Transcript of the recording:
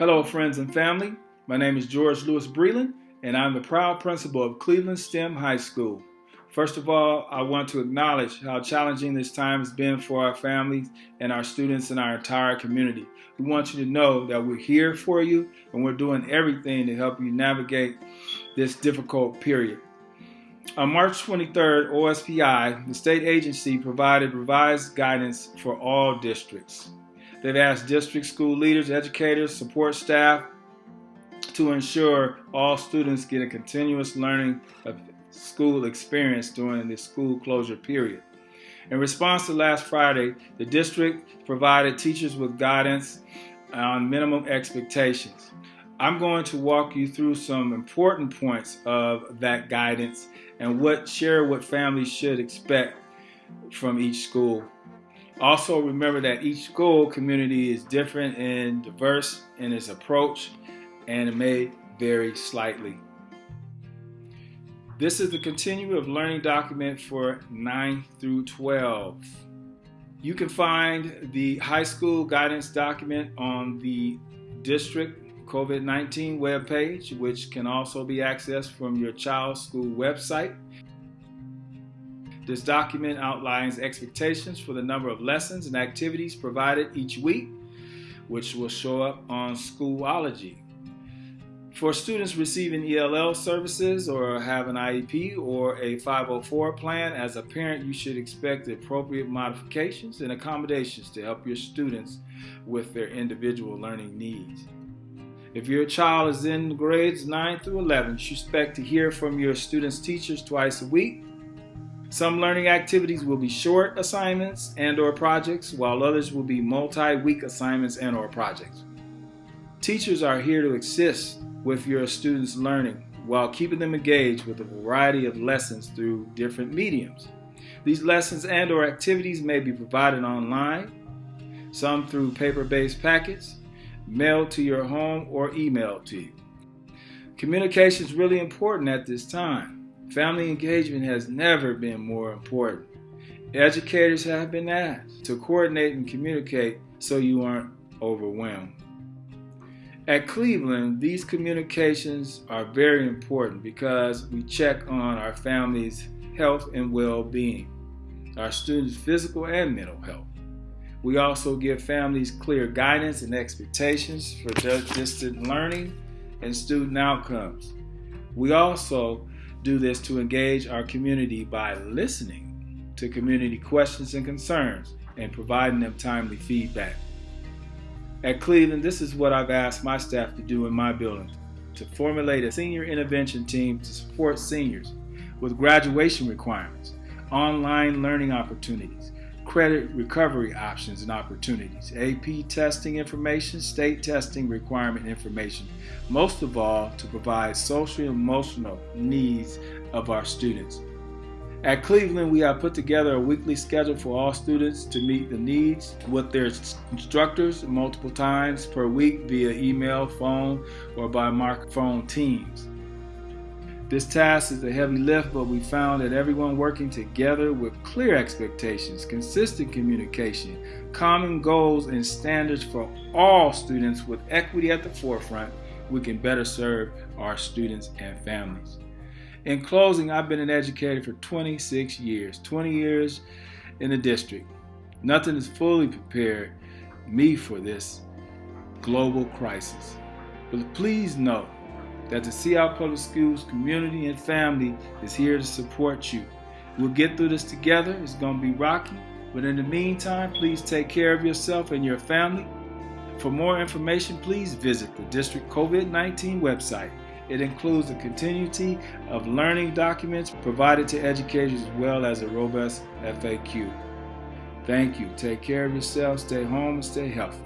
Hello, friends and family. My name is George Lewis Breland, and I'm the proud principal of Cleveland STEM High School. First of all, I want to acknowledge how challenging this time has been for our families and our students and our entire community. We want you to know that we're here for you and we're doing everything to help you navigate this difficult period. On March 23rd, OSPI, the state agency, provided revised guidance for all districts. They've asked district school leaders, educators, support staff to ensure all students get a continuous learning of school experience during the school closure period. In response to last Friday, the district provided teachers with guidance on minimum expectations. I'm going to walk you through some important points of that guidance and what share what families should expect from each school. Also remember that each school community is different and diverse in its approach and it may vary slightly. This is the continuum of learning document for 9 through 12. You can find the high school guidance document on the district COVID-19 webpage, which can also be accessed from your child's school website. This document outlines expectations for the number of lessons and activities provided each week, which will show up on Schoology. For students receiving ELL services or have an IEP or a 504 plan, as a parent, you should expect appropriate modifications and accommodations to help your students with their individual learning needs. If your child is in grades 9 through 11, you should expect to hear from your students' teachers twice a week. Some learning activities will be short assignments and or projects, while others will be multi-week assignments and or projects. Teachers are here to assist with your students' learning while keeping them engaged with a variety of lessons through different mediums. These lessons and or activities may be provided online, some through paper-based packets, mailed to your home, or emailed to you. Communication is really important at this time. Family engagement has never been more important. Educators have been asked to coordinate and communicate so you aren't overwhelmed. At Cleveland, these communications are very important because we check on our family's health and well-being, our students' physical and mental health. We also give families clear guidance and expectations for distant learning and student outcomes. We also do this to engage our community by listening to community questions and concerns and providing them timely feedback. At Cleveland, this is what I've asked my staff to do in my building, to formulate a senior intervention team to support seniors with graduation requirements, online learning opportunities, credit recovery options and opportunities, AP testing information, state testing requirement information, most of all to provide social emotional needs of our students. At Cleveland, we have put together a weekly schedule for all students to meet the needs with their instructors multiple times per week via email, phone, or by Microsoft Teams. This task is a heavy lift, but we found that everyone working together with clear expectations, consistent communication, common goals, and standards for all students with equity at the forefront, we can better serve our students and families. In closing, I've been an educator for 26 years, 20 years in the district. Nothing has fully prepared me for this global crisis. But please know that the Seattle Public Schools community and family is here to support you. We'll get through this together. It's going to be rocky. But in the meantime, please take care of yourself and your family. For more information, please visit the District COVID-19 website it includes a continuity of learning documents provided to educators as well as a robust FAQ. Thank you. Take care of yourself, stay home, and stay healthy.